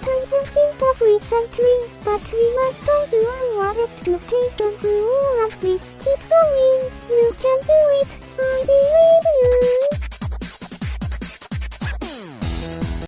sometimes I think of recently, but we must all do our hardest to stay strong. through all of this. keep going.